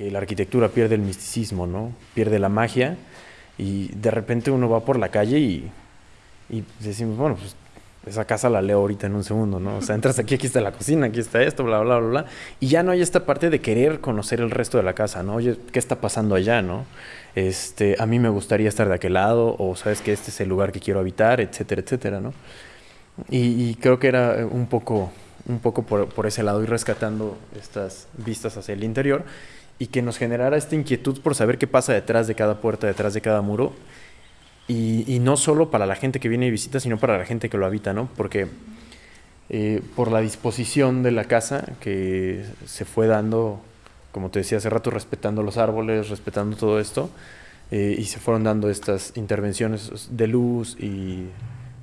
que la arquitectura pierde el misticismo, ¿no? Pierde la magia y de repente uno va por la calle y, y decimos, bueno, pues esa casa la leo ahorita en un segundo, ¿no? O sea, entras aquí, aquí está la cocina, aquí está esto, bla, bla, bla, bla. Y ya no hay esta parte de querer conocer el resto de la casa, ¿no? Oye, ¿qué está pasando allá, no? Este, a mí me gustaría estar de aquel lado, o sabes que este es el lugar que quiero habitar, etcétera, etcétera, ¿no? Y, creo que era un poco, un poco por, por ese lado, ir rescatando estas vistas hacia el interior y que nos generara esta inquietud por saber qué pasa detrás de cada puerta, detrás de cada muro y, no solo para la gente que viene y visita, sino para la gente que lo habita, ¿no? Porque eh, por la disposición de la casa que se fue dando, como te decía hace rato, respetando los árboles, respetando todo esto, eh, y se fueron dando estas intervenciones de luz y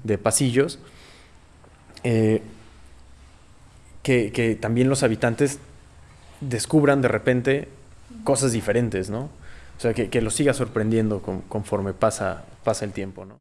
de pasillos, eh, que, que también los habitantes descubran de repente cosas diferentes, ¿no? O sea, que, que lo siga sorprendiendo conforme pasa, pasa el tiempo, ¿no?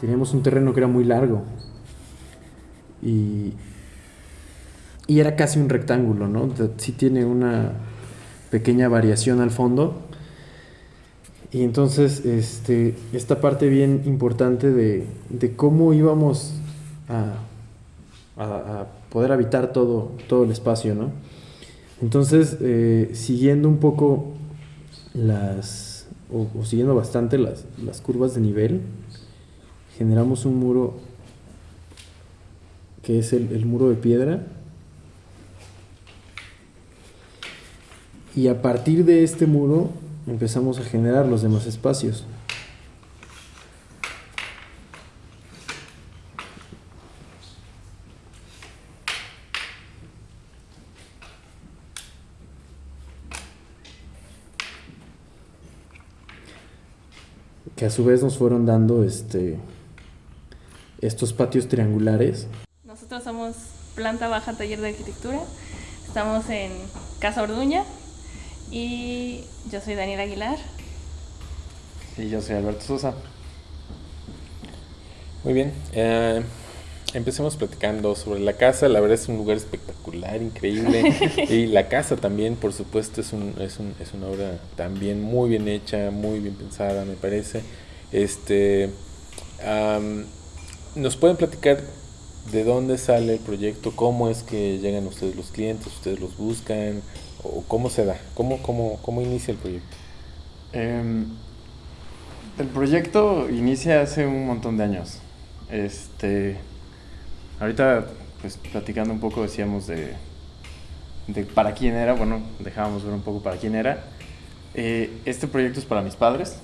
Teníamos un terreno que era muy largo y, y era casi un rectángulo, ¿no? Sí tiene una pequeña variación al fondo. Y entonces, este, esta parte bien importante de, de cómo íbamos a, a, poder habitar todo, todo el espacio, ¿no? Entonces, eh, siguiendo un poco las, o, o siguiendo bastante las, las curvas de nivel, generamos un muro que es el, muro de piedra y a partir de este muro empezamos a generar los demás espacios. que a su vez nos fueron dando este estos patios triangulares. Nosotros somos planta baja taller de arquitectura. Estamos en Casa Orduña y yo soy Daniel Aguilar. Y yo soy Alberto Sosa. Muy bien. Eh, empecemos platicando sobre la casa. La verdad es un lugar espectacular, increíble. y la casa también, por supuesto, es, un, es, un, es una obra también muy bien hecha, muy bien pensada, me parece. Este. ¿Nos pueden platicar de dónde sale el proyecto? ¿Cómo es que llegan ustedes los clientes? ¿Ustedes los buscan? ¿O cómo se da? ¿Cómo, cómo, cómo inicia el proyecto? Em, el proyecto inicia hace un montón de años. Este, ahorita, pues platicando un poco, decíamos de, de para quién era. Bueno, dejábamos ver un poco para quién era. Eh, este proyecto es para mis padres.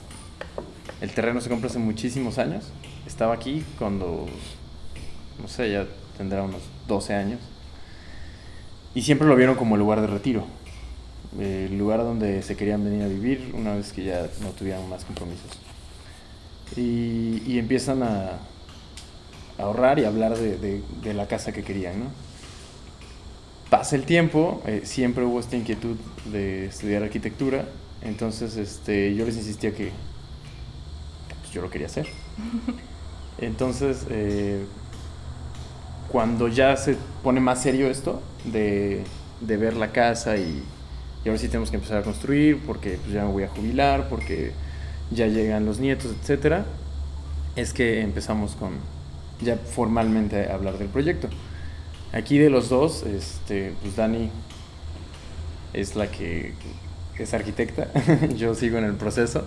El terreno se compró hace muchísimos años estaba aquí cuando, no sé, ya tendrá unos 12 años. Y siempre lo vieron como el lugar de retiro, el lugar donde se querían venir a vivir una vez que ya no tuvieran más compromisos. Y, empiezan a, ahorrar y hablar de, la casa que querían, ¿no? Pasa el tiempo, eh, siempre hubo esta inquietud de estudiar arquitectura, entonces este, yo les insistía que pues, yo lo quería hacer. Entonces, eh, cuando ya se pone más serio esto de, ver la casa y, y, ahora sí tenemos que empezar a construir porque pues, ya me voy a jubilar, porque ya llegan los nietos, etc., es que empezamos con, ya formalmente hablar del proyecto. Aquí de los dos, este, pues Dani es la que es arquitecta, yo sigo en el proceso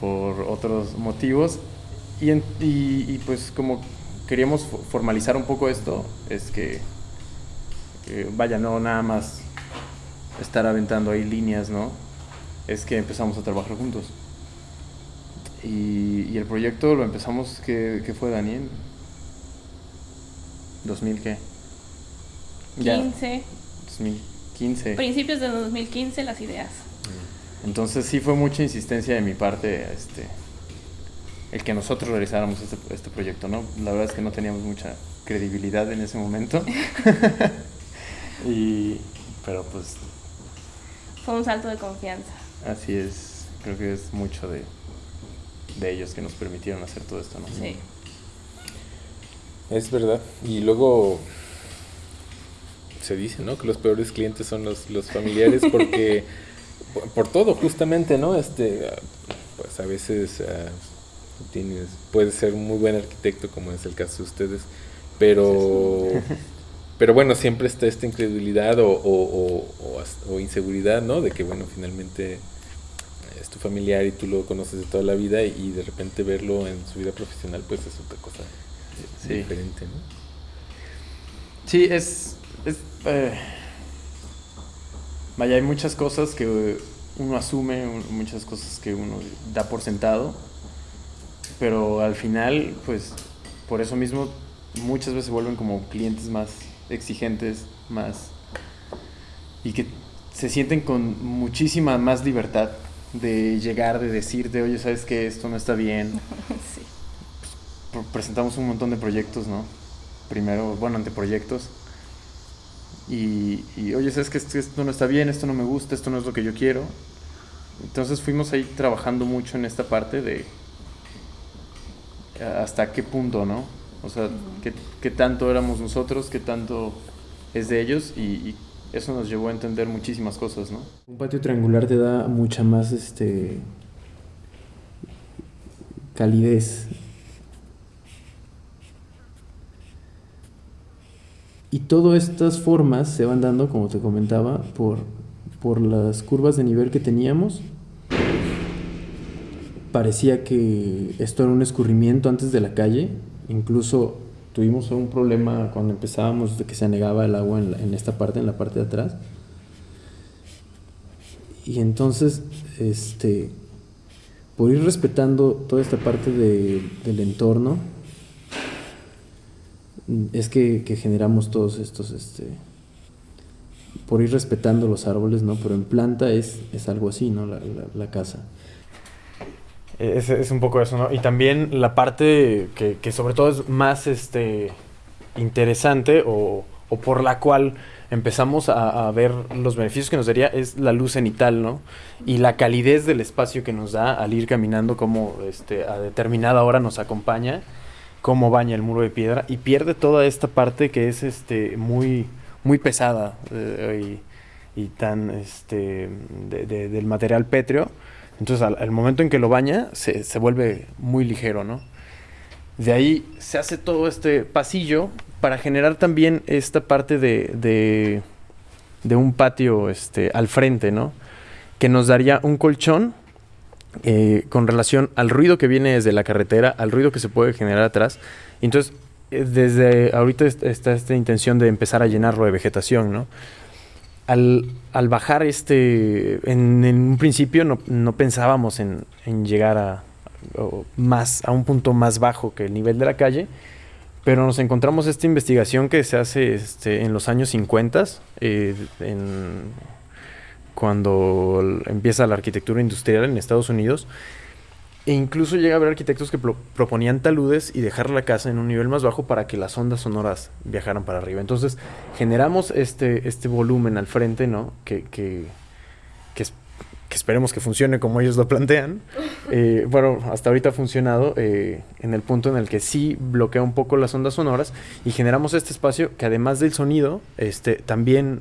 por otros motivos y, y, pues como queríamos formalizar un poco esto, es que, vaya, no nada más estar aventando ahí líneas, ¿no? Es que empezamos a trabajar juntos. Y, el proyecto lo empezamos, ¿qué, qué fue Daniel? ¿2000 qué? 15. 2015. Principios de 2015 las ideas. Entonces sí fue mucha insistencia de mi parte este, el que nosotros realizáramos este, este proyecto, ¿no? La verdad es que no teníamos mucha credibilidad en ese momento. y, pero pues... Fue un salto de confianza. Así es, creo que es mucho de, de ellos que nos permitieron hacer todo esto, ¿no? Sí. Es verdad. Y luego se dice, ¿no? Que los peores clientes son los, los familiares porque por, todo justamente, ¿no? Este, pues a veces uh, tienes, puedes ser un muy buen arquitecto como es el caso de ustedes, pero pero bueno, siempre está esta incredulidad o, o, o, inseguridad, ¿no? De que, bueno, finalmente es tu familiar y tú lo conoces de toda la vida y de repente verlo en su vida profesional, pues es otra cosa sí. diferente, ¿no? Sí, es... es eh, vaya, hay muchas cosas que uno asume, muchas cosas que uno da por sentado, pero al final, pues, por eso mismo, muchas veces se vuelven como clientes más exigentes, más... y que se sienten con muchísima más libertad de llegar, de decirte, oye, ¿sabes que Esto no está bien. sí presentamos un montón de proyectos, ¿no? Primero, bueno, anteproyectos. Y, y oye, ¿sabes que esto, no está bien? Esto no me gusta, esto no es lo que yo quiero. Entonces fuimos ahí trabajando mucho en esta parte de hasta qué punto, ¿no? O sea, qué, qué, tanto éramos nosotros, qué tanto es de ellos y, y, eso nos llevó a entender muchísimas cosas, ¿no? Un patio triangular te da mucha más este calidez Y todas estas formas se van dando, como te comentaba, por, por las curvas de nivel que teníamos. Parecía que esto era un escurrimiento antes de la calle. Incluso tuvimos un problema cuando empezábamos de que se anegaba el agua en, esta parte, en la parte de atrás. Y entonces, este, por ir respetando toda esta parte del entorno, es que, generamos todos estos, este, por ir respetando los árboles, ¿no? Pero en planta es, es algo así, ¿no? La, casa. Es, es, un poco eso, ¿no? Y también la parte que, que sobre todo es más este, interesante o, o por la cual empezamos a, a, ver los beneficios que nos daría es la luz cenital, ¿no? Y la calidez del espacio que nos da al ir caminando como este, a determinada hora nos acompaña cómo baña el muro de piedra y pierde toda esta parte que es este muy muy pesada eh, y, tan este del material pétreo entonces al, momento en que lo baña se, se, vuelve muy ligero no de ahí se hace todo este pasillo para generar también esta parte de, de, de un patio este al frente no que nos daría un colchón eh, con relación al ruido que viene desde la carretera, al ruido que se puede generar atrás. Entonces, eh, desde ahorita está esta intención de empezar a llenarlo de vegetación, ¿no? Al, al bajar este, en, un principio no, no pensábamos en, en, llegar a, más, a un punto más bajo que el nivel de la calle, pero nos encontramos esta investigación que se hace este, en los años 50, eh, en cuando empieza la arquitectura industrial en Estados Unidos. E incluso llega a haber arquitectos que proponían taludes y dejar la casa en un nivel más bajo para que las ondas sonoras viajaran para arriba. Entonces generamos este, este volumen al frente, ¿no? Que, que, que, esperemos que funcione como ellos lo plantean. Eh, bueno, hasta ahorita ha funcionado eh, en el punto en el que sí bloquea un poco las ondas sonoras y generamos este espacio que además del sonido, este, también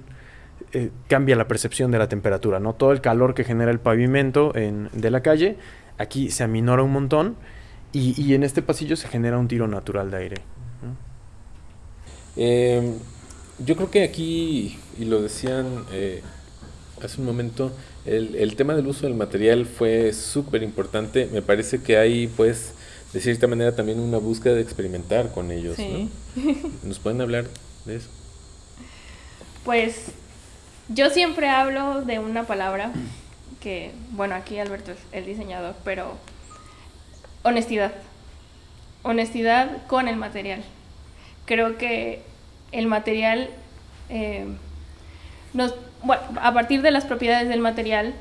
eh, cambia la percepción de la temperatura, ¿no? Todo el calor que genera el pavimento de la calle, aquí se aminora un montón Y, y en este pasillo se genera un tiro natural de aire. ¿no? Eh, yo creo que aquí, y lo decían eh, hace un momento, el, el tema del uso del material fue súper importante. Me parece que hay, pues, de cierta manera también una búsqueda de experimentar con ellos. Sí. ¿no? ¿Nos pueden hablar de eso? Pues yo siempre hablo de una palabra que, bueno, aquí Alberto es el diseñador, pero honestidad. Honestidad con el material. Creo que el material, eh, nos, bueno, a partir de las propiedades del material,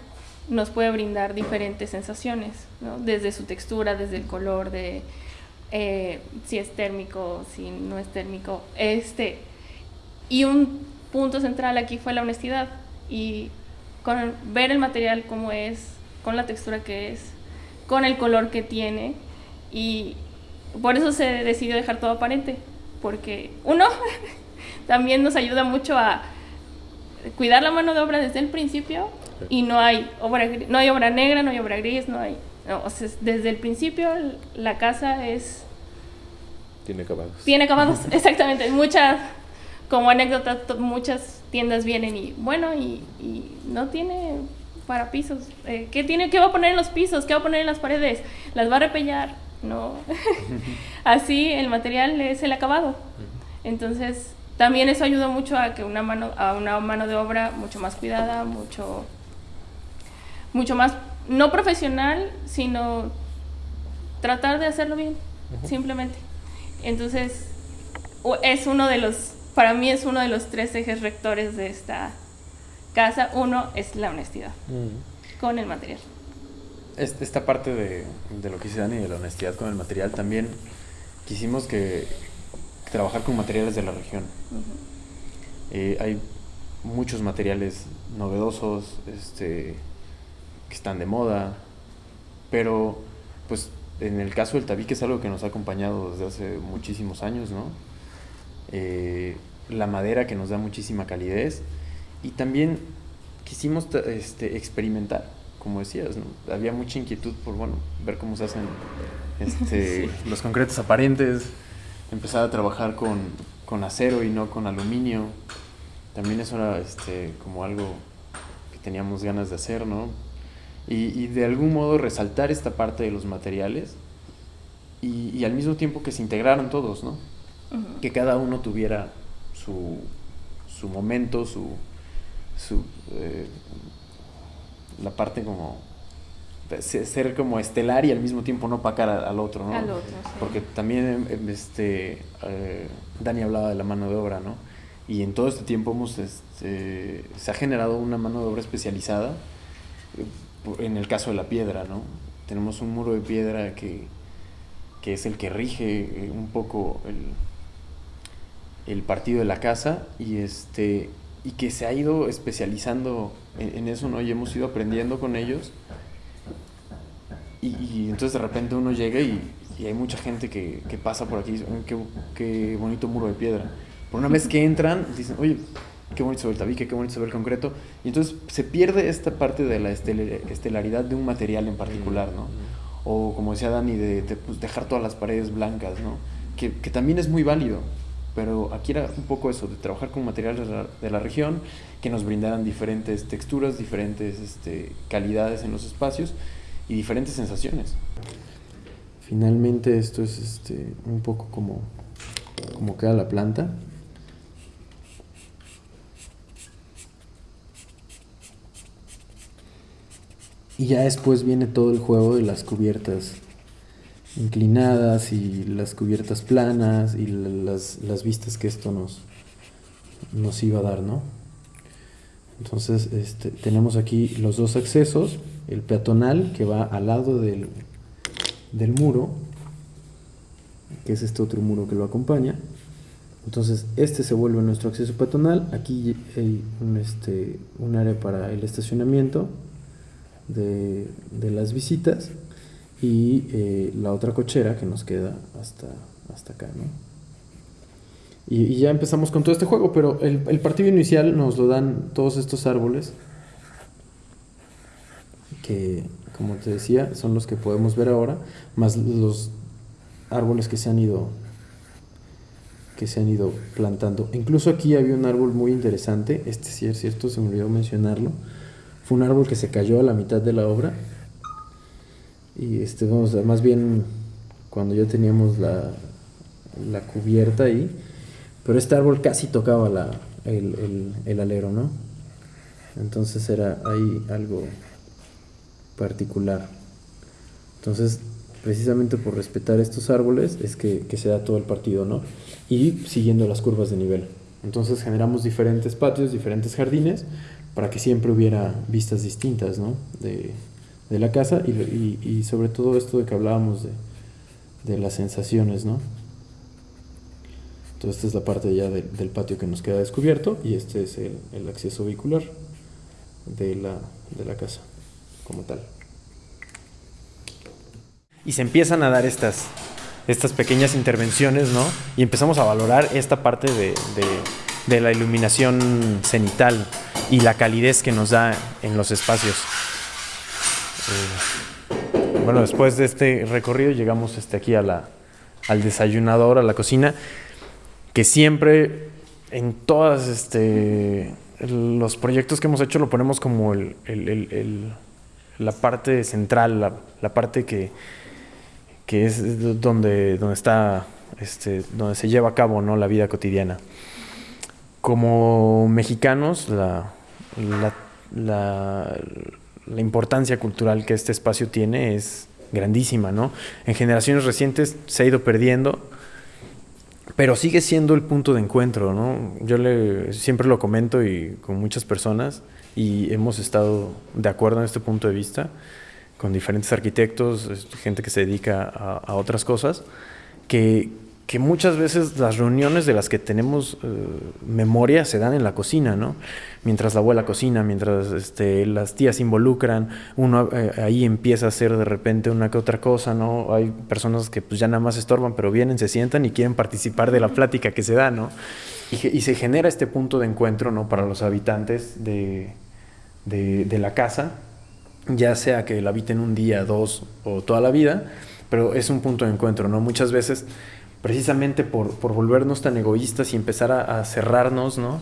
nos puede brindar diferentes sensaciones, ¿no? desde su textura, desde el color, de eh, si es térmico, si no es térmico. Este, y un punto central aquí fue la honestidad y con ver el material como es, con la textura que es, con el color que tiene y por eso se decidió dejar todo aparente, porque uno también nos ayuda mucho a cuidar la mano de obra desde el principio y no hay obra no hay obra negra, no hay obra gris, no hay no, o sea, desde el principio la casa es Tiene acabados. tiene acabados, exactamente. Muchas, como anécdota, muchas tiendas vienen y, bueno, y, y no tiene para pisos. Eh, ¿qué, tiene, ¿Qué va a poner en los pisos? ¿Qué va a poner en las paredes? ¿Las va a repellar? No. Así el material es el acabado. Entonces, también eso ayuda mucho a que una mano, a una mano de obra mucho más cuidada, mucho, mucho más, no profesional, sino tratar de hacerlo bien, simplemente. Entonces, es uno de los, para mí es uno de los tres ejes rectores de esta casa. Uno es la honestidad Mm. con el material. Est- Esta parte de, de lo que dice Dani, de la honestidad con el material, también quisimos que trabajar con materiales de la región. Eh, hay muchos materiales novedosos, este, que están de moda, pero pues en el caso del tabique es algo que nos ha acompañado desde hace muchísimos años, ¿no? Eh, la madera que nos da muchísima calidez y también quisimos este, experimentar, como decías, ¿no? había mucha inquietud por bueno, ver cómo se hacen este, los concretos aparentes, empezar a trabajar con, con acero y no con aluminio. También eso era este, como algo que teníamos ganas de hacer, ¿no? Y, y de algún modo resaltar esta parte de los materiales y, y al mismo tiempo que se integraran todos, ¿no? Que cada uno tuviera su, su momento, su, su eh, la parte como ser como estelar y al mismo tiempo no pacar al otro, ¿no? Al otro, sí. Porque también em, este eh, Dani hablaba de la mano de obra, ¿no? Y en todo este tiempo hemos este, se ha generado una mano de obra especializada eh, en el caso de la piedra, ¿no? Tenemos un muro de piedra que, que es el que rige un poco el, el partido de la casa y este y que se ha ido especializando en, eso, ¿no? Y hemos ido aprendiendo con ellos. Y, entonces de repente uno llega y, y hay mucha gente que, que pasa por aquí y dice, "Oh, qué, qué bonito muro de piedra. Por una vez que entran, dicen, oye, qué bonito se ve el tabique, qué bonito se el concreto. Y entonces se pierde esta parte de la estel- estelaridad de un material en particular, ¿no? O como decía Dani, de, de, pues, dejar todas las paredes blancas, ¿no? Que, que también es muy válido. Pero aquí era un poco eso, de trabajar con materiales de la, región que nos brindaran diferentes texturas, diferentes este, calidades en los espacios y diferentes sensaciones. Finalmente esto es este, un poco como, como queda la planta. Y ya después viene todo el juego de las cubiertas inclinadas y las cubiertas planas y la- las, las vistas que esto nos, nos iba a dar, ¿no? Entonces este, tenemos aquí los dos accesos, el peatonal que va al lado del, del muro, que es este otro muro que lo acompaña. Entonces este se vuelve nuestro acceso peatonal, aquí hay un, este, un área para el estacionamiento de, de las visitas y eh, la otra cochera que nos queda hasta, hasta acá, ¿no? Y, ya empezamos con todo este juego, pero el, el partido inicial nos lo dan todos estos árboles que, como te decía, son los que podemos ver ahora, más los árboles que se han ido que se han ido plantando. Incluso aquí había un árbol muy interesante, este sí es cierto, se me olvidó mencionarlo. Fue un árbol que se cayó a la mitad de la obra. Y este, vamos, más bien cuando ya teníamos la, la cubierta ahí, pero este árbol casi tocaba la, el, el, el alero, ¿no? Entonces era ahí algo particular. Entonces, precisamente por respetar estos árboles es que, que, se da todo el partido, ¿no? Y siguiendo las curvas de nivel. Entonces generamos diferentes patios, diferentes jardines, para que siempre hubiera vistas distintas, ¿no? De, de la casa y, y, sobre todo esto de que hablábamos de, de las sensaciones, ¿no? Entonces esta es la parte ya de, del patio que nos queda descubierto y este es el, el acceso vehicular de la, de la casa como tal y se empiezan a dar estas, estas pequeñas intervenciones, ¿no? Y empezamos a valorar esta parte de, de, de, la iluminación cenital y la calidez que nos da en los espacios. Eh, bueno, después de este recorrido llegamos este, aquí a la, al desayunador, a la cocina, que siempre en todos este, los proyectos que hemos hecho lo ponemos como el, el, el, la parte central, la, la parte que, que es donde, donde está, este, donde se lleva a cabo ¿no? la vida cotidiana. Como mexicanos, la, la, la, importancia cultural que este espacio tiene es grandísima, ¿no? En generaciones recientes se ha ido perdiendo, pero sigue siendo el punto de encuentro, ¿no? Yo siempre lo comento y con muchas personas y hemos estado de acuerdo en este punto de vista con diferentes arquitectos, gente que se dedica a, a otras cosas, que, que, muchas veces las reuniones de las que tenemos eh, memoria se dan en la cocina, ¿no? Mientras la abuela cocina, mientras este, las tías se involucran, uno eh, ahí empieza a hacer de repente una que otra cosa, ¿no? Hay personas que pues ya nada más estorban, pero vienen, se sientan y quieren participar de la plática que se da, ¿no? Y, se genera este punto de encuentro, ¿no? Para los habitantes de, de, de la casa, ya sea que la habiten un día, dos o toda la vida, pero es un punto de encuentro, ¿no? Muchas veces, precisamente por, por volvernos tan egoístas y empezar a, a cerrarnos, ¿no?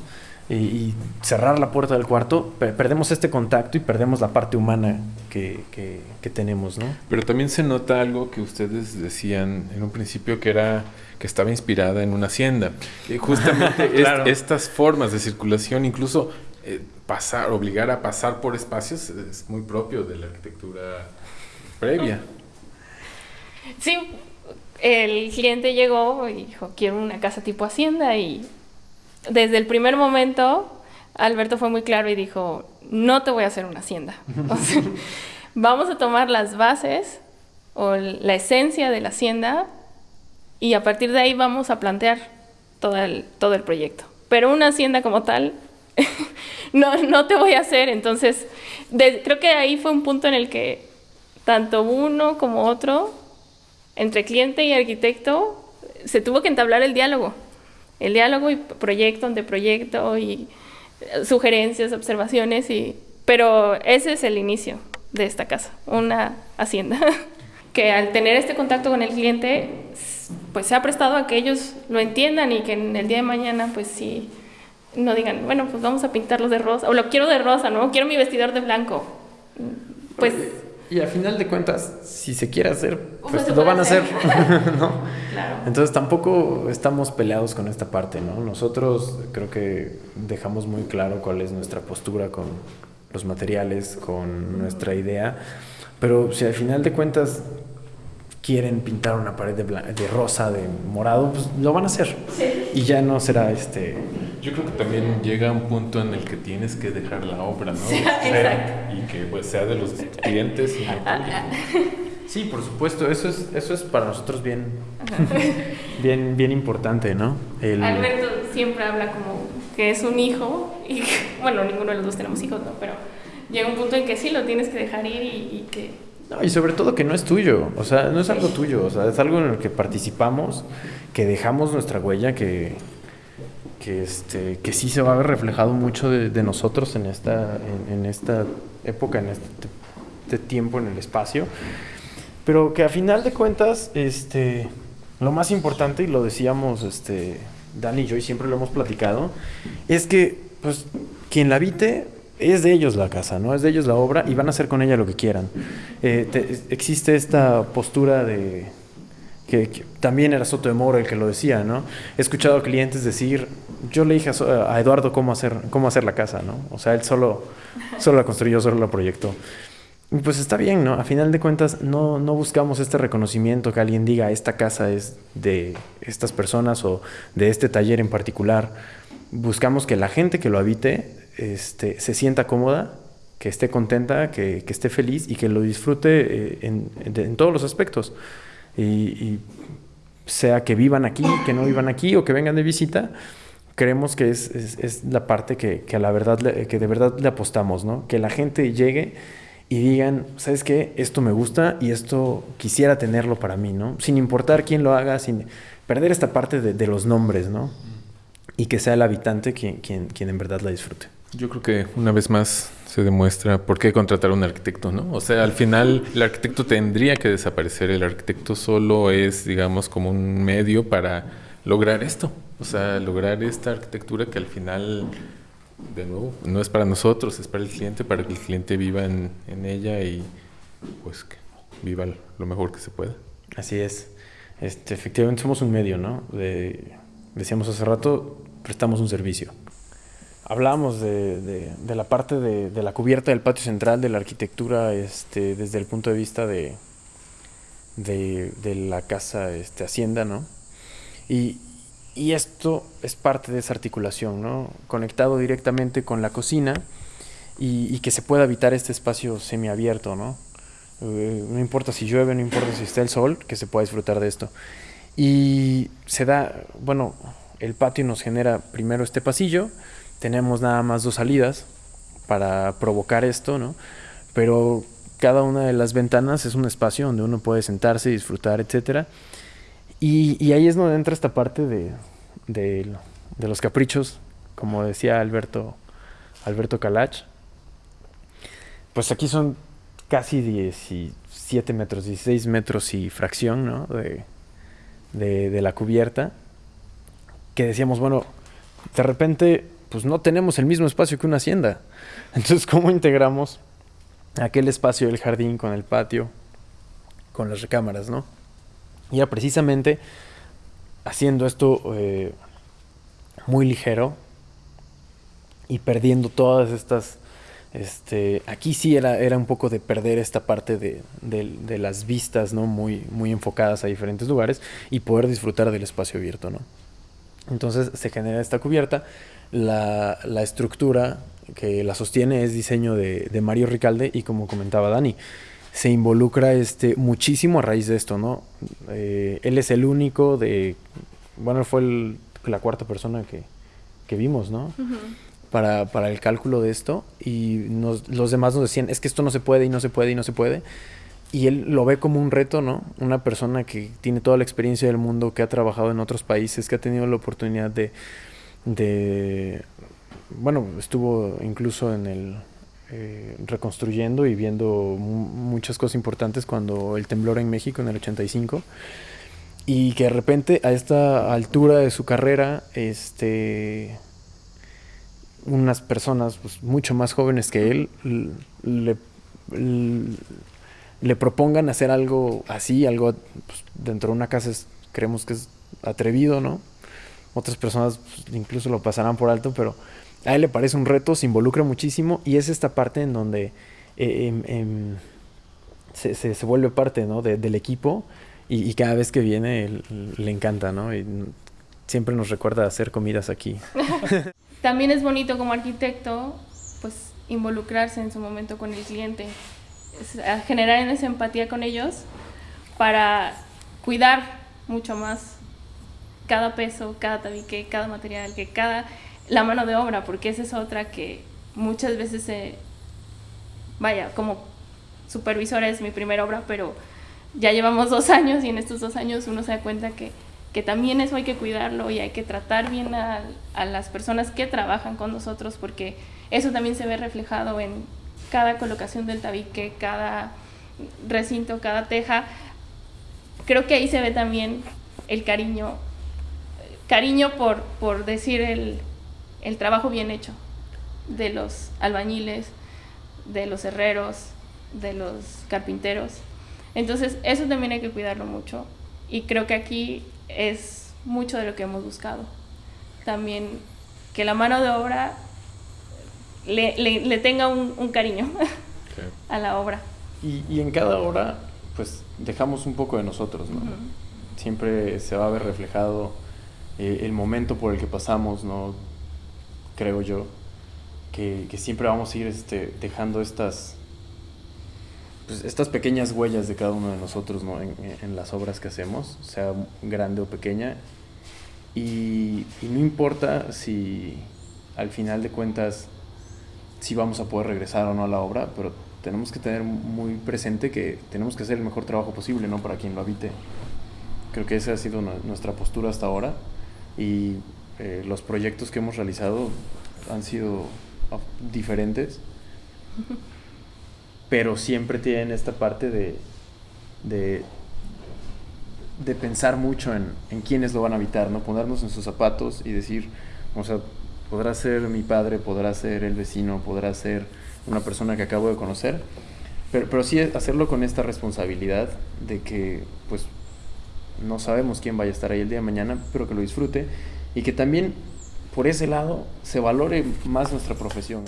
Y, y, cerrar la puerta del cuarto, per perdemos este contacto y perdemos la parte humana que, que, que, tenemos, ¿no? Pero también se nota algo que ustedes decían en un principio que era que estaba inspirada en una hacienda. Y justamente claro. estas formas de circulación, incluso eh, pasar, obligar a pasar por espacios es muy propio de la arquitectura previa. Sí, el cliente llegó y dijo, quiero una casa tipo hacienda y desde el primer momento Alberto fue muy claro y dijo, no te voy a hacer una hacienda. Vamos a tomar las bases o la esencia de la hacienda y a partir de ahí vamos a plantear todo el, todo el proyecto. Pero una hacienda como tal no, no te voy a hacer. Entonces, creo que ahí fue un punto en el que tanto uno como otro, entre cliente y arquitecto, se tuvo que entablar el diálogo. El diálogo y proyecto ante proyecto y sugerencias, observaciones, y, pero ese es el inicio de esta casa, una hacienda. que al tener este contacto con el cliente, pues se ha prestado a que ellos lo entiendan y que en el día de mañana, pues sí no digan, bueno, pues vamos a pintarlos de rosa, o lo quiero de rosa, ¿no? Quiero mi vestidor de blanco. Pues... Y al final de cuentas, si se quiere hacer, pues lo van a hacer, ¿no? Claro. Entonces tampoco estamos peleados con esta parte, ¿no? Nosotros creo que dejamos muy claro cuál es nuestra postura con los materiales, con nuestra idea, pero si al final de cuentas quieren pintar una pared de, de rosa, de morado, pues lo van a hacer. Sí. Y ya no será este... Yo creo que también llega un punto en el que tienes que dejar la obra, ¿no? Sí, exacto. Y que pues, sea de los clientes y no Sí, por supuesto, eso es, eso es para nosotros bien, bien, bien importante, ¿no? El... Alberto siempre habla como que es un hijo, y bueno, ninguno de los dos tenemos hijos, ¿no? Pero llega un punto en que sí lo tienes que dejar ir y, y que no, y sobre todo que no es tuyo, o sea, no es algo tuyo, o sea, es algo en el que participamos, que dejamos nuestra huella, que, que, este, que sí se va a ver reflejado mucho de, de nosotros en esta, en, en, esta época, en este, este, tiempo, en el espacio, pero que a final de cuentas, este, lo más importante, y lo decíamos este, Dani y yo, y siempre lo hemos platicado, es que pues, quien la habite es de ellos la casa, ¿no? Es de ellos la obra y van a hacer con ella lo que quieran. Eh, existe esta postura de, que, también era Soto de Moro el que lo decía, ¿no? He escuchado a clientes decir, yo le dije a, Eduardo cómo hacer, cómo hacer la casa, ¿no? O sea, él solo, solo la construyó, solo la proyectó. Pues está bien, ¿no? A final de cuentas, no, no buscamos este reconocimiento que alguien diga, esta casa es de estas personas o de este taller en particular. Buscamos que la gente que lo habite este, se sienta cómoda, que esté contenta, que, que esté feliz y que lo disfrute eh, en, en todos los aspectos y, sea que vivan aquí, que no vivan aquí o que vengan de visita, creemos que es, es, la parte que, que, a la verdad, que de verdad le apostamos, ¿no? Que la gente llegue y digan, ¿sabes qué? Esto me gusta y esto quisiera tenerlo para mí, ¿no? Sin importar quién lo haga, sin perder esta parte de, de los nombres, ¿no? Y que sea el habitante quien, quien, quien en verdad la disfrute. Yo creo que una vez más se demuestra por qué contratar a un arquitecto, ¿no? O sea, al final el arquitecto tendría que desaparecer, el arquitecto solo es, digamos, como un medio para lograr esto, o sea, lograr esta arquitectura que al final, de nuevo, no es para nosotros, es para el cliente, para que el cliente viva en, ella y pues que viva lo mejor que se pueda. Así es. Este, efectivamente somos un medio, ¿no? decíamos hace rato, prestamos un servicio. Hablamos de, la parte de, la cubierta del patio central, de la arquitectura este, desde el punto de vista de, de, la casa este, Hacienda, ¿no? Y, esto es parte de esa articulación, ¿no? Conectado directamente con la cocina y, que se pueda habitar este espacio semiabierto, ¿no? Eh, no importa si llueve, no importa si está el sol, que se pueda disfrutar de esto. Y se da, bueno, el patio nos genera primero este pasillo, tenemos nada más dos salidas para provocar esto, ¿no? Pero cada una de las ventanas es un espacio donde uno puede sentarse, disfrutar, etc. Y, ahí es donde entra esta parte de, de, los caprichos, como decía Alberto, Alberto Calach. Pues aquí son casi 17 metros, 16 metros y fracción ¿no? de, de la cubierta. Que decíamos, bueno, de repente pues no tenemos el mismo espacio que una hacienda. Entonces, ¿cómo integramos aquel espacio del jardín con el patio, con las recámaras, no? Ya precisamente haciendo esto eh, muy ligero y perdiendo todas estas... Este, aquí sí era, era un poco de perder esta parte de, de, las vistas, ¿no? Muy, muy enfocadas a diferentes lugares y poder disfrutar del espacio abierto, ¿no? Entonces se genera esta cubierta la, la estructura que la sostiene es diseño de, de, Mario Ricalde y como comentaba Dani, se involucra este, muchísimo a raíz de esto, ¿no? Eh, él es el único de, bueno, fue la cuarta persona que, que vimos, ¿no? para, para, el cálculo de esto y nos, los demás nos decían, es que esto no se puede y no se puede y no se puede. Y él lo ve como un reto, ¿no? Una persona que tiene toda la experiencia del mundo, que ha trabajado en otros países, que ha tenido la oportunidad de, de bueno, estuvo incluso en el eh, reconstruyendo y viendo muchas cosas importantes cuando el temblor en México en el 85 y que de repente a esta altura de su carrera este unas personas pues, mucho más jóvenes que él le, le, propongan hacer algo así algo pues, dentro de una casa creemos que es atrevido no otras personas pues, incluso lo pasarán por alto, pero a él le parece un reto, se involucra muchísimo y es esta parte en donde eh, em, em, se, se, vuelve parte ¿no? del equipo y, cada vez que viene le encanta, ¿no? Y siempre nos recuerda hacer comidas aquí. También es bonito como arquitecto, pues involucrarse en su momento con el cliente, generar esa empatía con ellos para cuidar mucho más cada peso, cada tabique, cada material, que cada la mano de obra, porque esa es otra que muchas veces se vaya, como supervisora es mi primera obra, pero ya llevamos dos años y en estos dos años uno se da cuenta que, que también eso hay que cuidarlo y hay que tratar bien a, a, las personas que trabajan con nosotros porque eso también se ve reflejado en cada colocación del tabique, cada recinto, cada teja. Creo que ahí se ve también el cariño, cariño por, por decir el, el trabajo bien hecho de los albañiles, de los herreros, de los carpinteros. Entonces, eso también hay que cuidarlo mucho. Y creo que aquí es mucho de lo que hemos buscado. También que la mano de obra le, le, le tenga un, un cariño a la obra. Y, y, en cada obra, pues dejamos un poco de nosotros, ¿no? Uh -huh. Siempre se va a ver reflejado eh, el momento por el que pasamos, ¿no? Creo yo, que, siempre vamos a ir este, dejando estas, pues, estas pequeñas huellas de cada uno de nosotros, ¿no? En, en las obras que hacemos, sea grande o pequeña. Y, y no importa si al final de cuentas si vamos a poder regresar o no a la obra, pero tenemos que tener muy presente que tenemos que hacer el mejor trabajo posible, ¿no? Para quien lo habite. Creo que esa ha sido nuestra postura hasta ahora y eh, los proyectos que hemos realizado han sido diferentes, pero siempre tienen esta parte de, de, de pensar mucho en, en quiénes lo van a habitar, ¿no? Ponernos en sus zapatos y decir, o sea, podrá ser mi padre, podrá ser el vecino, podrá ser una persona que acabo de conocer, pero, pero sí hacerlo con esta responsabilidad de que pues no sabemos quién vaya a estar ahí el día de mañana, pero que lo disfrute y que también por ese lado se valore más nuestra profesión.